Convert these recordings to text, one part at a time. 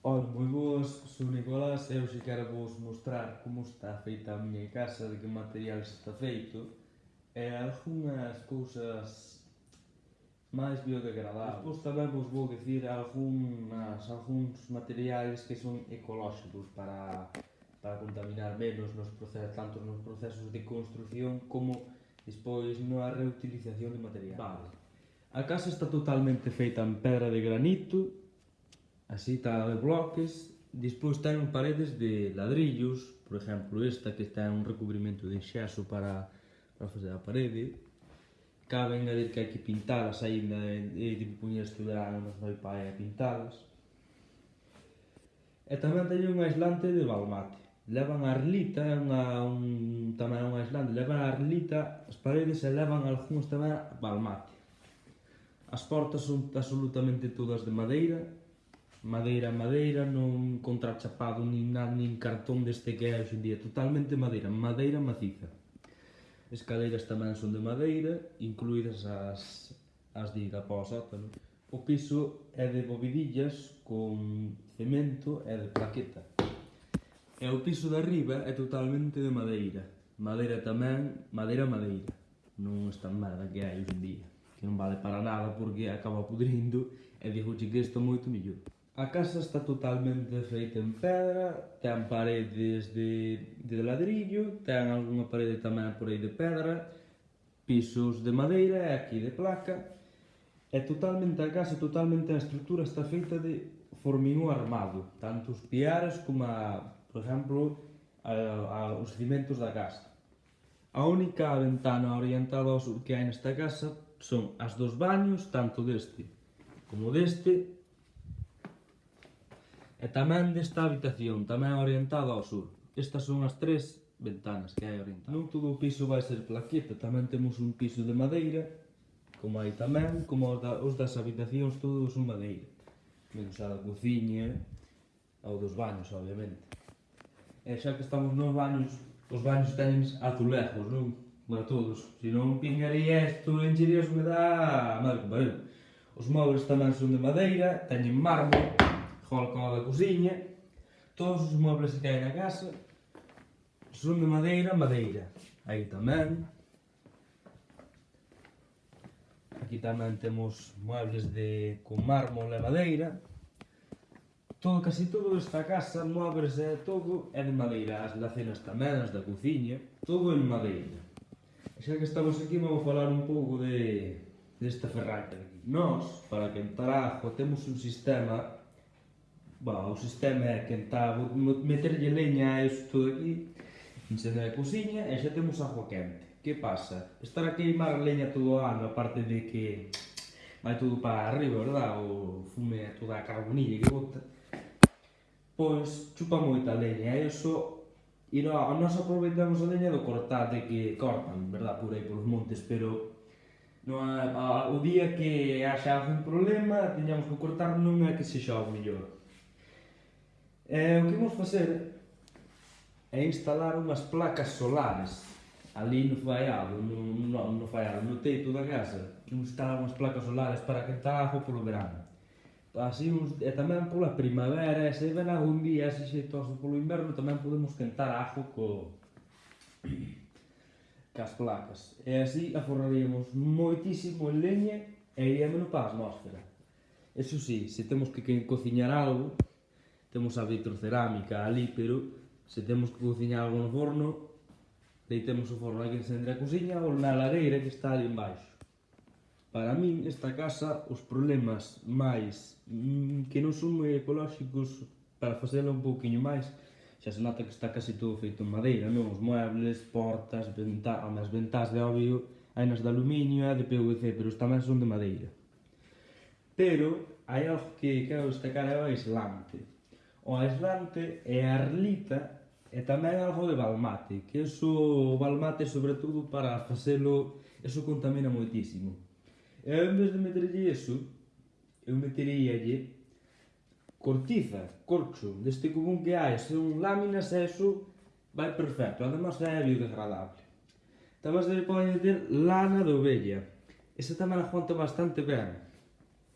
Ora, moi boas, sou Nicolás e hoxe quero vos mostrar como está feita a miña casa, de que material está feito e algunhas cousas máis biodegradables. Despois tamén vos vou dicir algunhas, algúns materiais que son ecolóxicos para, para contaminar menos nos procesos, tanto nos procesos de construción como despois na reutilización de material. Vale. A casa está totalmente feita en pedra de granito así está de bloques, despois ten paredes de ladrillos, por exemplo esta que ten un recubrimento de xaso para, para facer a parede, cabe engadir que hai que pintalas ainda, e tipo puñer estudar mas meu pai a pintalas. E tamén teño un aislante de balmate, levan a arlita, é unha, un, tamén un aislante, levan a arlita as paredes e levan algúns tamén balmate. As portas son absolutamente todas de madeira, madeira, madeira, non contrachapado, nin, nada, nin cartón deste que é día, totalmente madeira, madeira maciza. Escaleiras tamén son de madeira, incluídas as, as de Irapósata. sótano. O piso é de bovidillas con cemento e de plaqueta. E o piso de arriba é totalmente de madeira. Madeira tamén, madeira, madeira. Non está merda que hai hoxendía. Que non vale para nada porque acaba pudrindo e dixo que isto moito mellor. A casa está totalmente feita en pedra, ten paredes de, de ladrillo, ten algunha parede tamén por aí de pedra, pisos de madeira e aquí de placa. É totalmente a casa, totalmente a estrutura está feita de formigón armado, tanto os piares como, a, por exemplo, a, a, os cimentos da casa. A única ventana orientada ao sur que hai nesta casa son as dos baños, tanto deste como deste, E tamén desta habitación, tamén orientada ao sur. Estas son as tres ventanas que hai orientadas. Non todo o piso vai ser plaqueta, tamén temos un piso de madeira, como hai tamén, como os, da, os das habitacións todos son madeira. Menos a da cociña, ao dos baños, obviamente. E xa que estamos nos baños, os baños teñen azulejos, non? Para todos. Se non pingaría isto, enchería a humedad, madre que. Os móveis tamén son de madeira, teñen mármol, rolcó da cociña, todos os muebles que hai na casa son de madeira, madeira. Aí tamén. Aquí tamén temos muebles de con mármol e madeira. Todo, casi todo esta casa, muebles e todo é de madeira. As lacenas tamén, as da cociña, todo en madeira. Xa que estamos aquí, vamos falar un pouco de desta ferrata. Nós, para quentar ajo, temos un sistema Bah, o sistema é quentar, meterlle leña a isto aquí, encender a cociña e xa temos agua quente. Que pasa? Estar a queimar leña todo o ano, aparte de que vai todo para arriba, verdad? O fume toda a carbonilla que bota. Pois chupa moita leña e iso e no, nós aproveitamos a leña do cortate que cortan, verdad, por aí polos montes, pero no, a, a, o día que haxa algún problema, teñamos que cortar non é que se xa o mellor E o que imos facer é instalar unhas placas solares ali no faiado, no, no, no faiado, no teito da casa. Imos instalar unhas placas solares para quentar a polo verano. Así, uns, e tamén pola primavera, e se ven algún día ese xeitoso polo inverno, tamén podemos quentar ajo co, cas placas. E así aforraríamos moitísimo en leña e iríamos para a atmósfera. Eso sí, se temos que cociñar algo, temos a vitrocerámica ali, pero se temos que cociñar algo no forno, deitemos o forno aquí encender a cociña ou na lareira que está ali en baixo. Para min, esta casa, os problemas máis mm, que non son moi ecolóxicos para facela un pouquiño máis, xa se nota que está casi todo feito en madeira, non? Os muebles, portas, ventás, as ventás de obvio, hai nas de aluminio e de PVC, pero tamén son de madeira. Pero hai algo que quero destacar é o aislante o aislante e a arlita e tamén algo de balmate, que iso o balmate sobre todo para facelo, iso contamina moitísimo. E en vez de meterlle iso, eu meteríalle cortiza, corcho, deste común que hai, son láminas e eso vai perfecto, además é biodegradable. Tamén se pode meter lana de ovella, esa tamén aguanta bastante ben.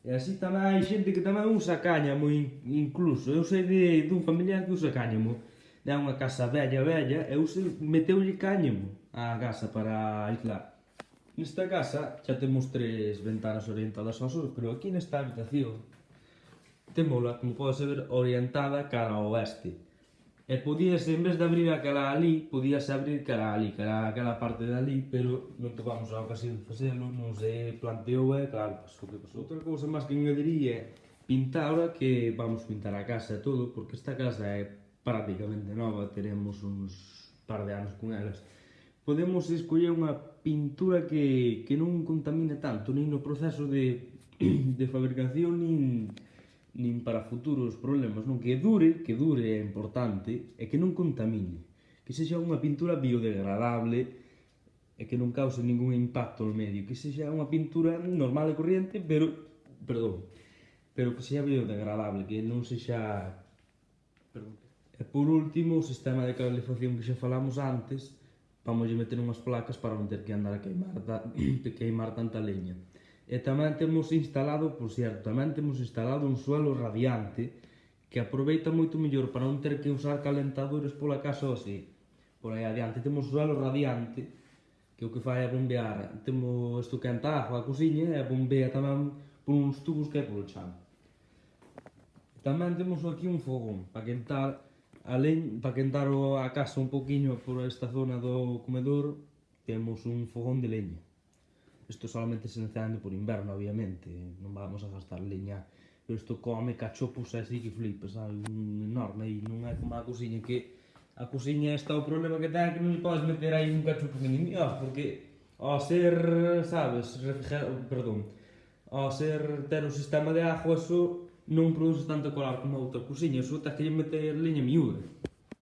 E así tamén hai xente que tamén usa cáñamo incluso. Eu sei de, dun familiar que usa cáñamo. Da unha casa vella, vella, e usa, meteulle cáñamo á casa para aislar. Nesta casa xa temos tres ventanas orientadas ao sur, pero aquí nesta habitación temola, como podes ver, orientada cara ao oeste. E podías, en vez de abrir aquela ali, podías abrir cara ali, cara aquela parte de ali, pero non tocamos a ocasión de facelo, non se planteou e claro, pois, pasou que pasou. Outra cousa máis que engadiría é pintar ahora que vamos pintar a casa e todo, porque esta casa é prácticamente nova, teremos uns par de anos con elas. Podemos escoller unha pintura que, que non contamine tanto, nin no proceso de, de fabricación, nin nin para futuros problemas, non que dure, que dure é importante, e que non contamine, que sexa unha pintura biodegradable e que non cause ningún impacto no medio, que sexa unha pintura normal e corriente, pero, perdón, pero que sexa biodegradable, que non sexa... Perdón. E por último, o sistema de calefacción que xa falamos antes, vamos meter unhas placas para non ter que andar a queimar, ta... queimar tanta leña. E tamén temos instalado, por certo, tamén temos instalado un suelo radiante que aproveita moito mellor para non ter que usar calentadores pola casa ou así. Por aí adiante temos suelo radiante que o que fai é bombear. Temos isto que agua a cociña e bombea tamén por uns tubos que é polo chan. Tamén temos aquí un fogón para quentar Alén, para quentar a casa un poquinho por esta zona do comedor, temos un fogón de leña isto solamente se encende por inverno, obviamente, non vamos a gastar leña, pero isto come cachopos así que flipas, sabe, un enorme, e non é como a cociña que a cociña está o problema que ten que non podes meter aí un cachopo nin indios, porque ao ser, sabes, refrigerado, perdón, ao ser ter un sistema de ajo, eso non produce tanto calor como outra cociña, eso tens que meter leña miúda.